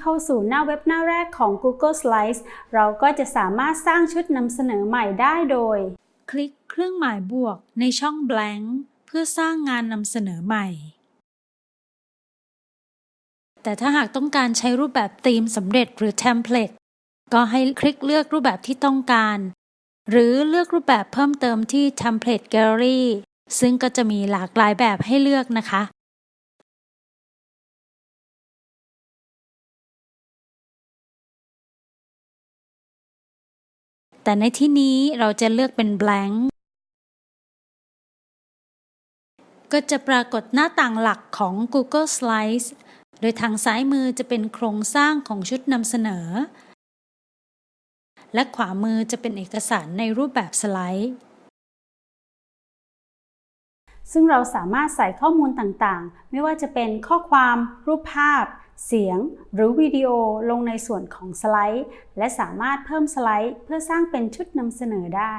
เข้าสู่หน้าเว็บหน้าแรกของ Google Slides เราก็จะสามารถสร้างชุดนำเสนอใหม่ได้โดย คลิกเครื่องหมายบวกในช่อง blank เพื่อสร้างงานนำเสนอใหม่ แต่ถ้าหากต้องการใช้รูปแบบธีมสำเร็จหรือเทมเพลตก็ให้คลิกเลือกรูปแบบที่ต้องการ หรือเลือกรูปแบบเพิ่มเติมที่ Template Gallery ซึ่งก็จะมีหลากหลายแบบให้เลือกนะคะ แต่ในที่นี้เราจะเลือกเป็น blank ก็จะปรากฏหน้าต่างหลักของ Google Slides โดยทางซ้ายมือจะเป็นโครงสร้างของชุดนำเสนอ และขวามือจะเป็นเอกสารในรูปแบบสไลด์ ซึ่งเราสามารถใส่ข้อมูลต่างๆ ไม่ว่าจะเป็นข้อความ รูปภาพ เสียง หรือวิดีโอลงในส่วนของสไลด์ และสามารถเพิ่มสไลด์ เพื่อสร้างเป็นชุดนำเสนอได้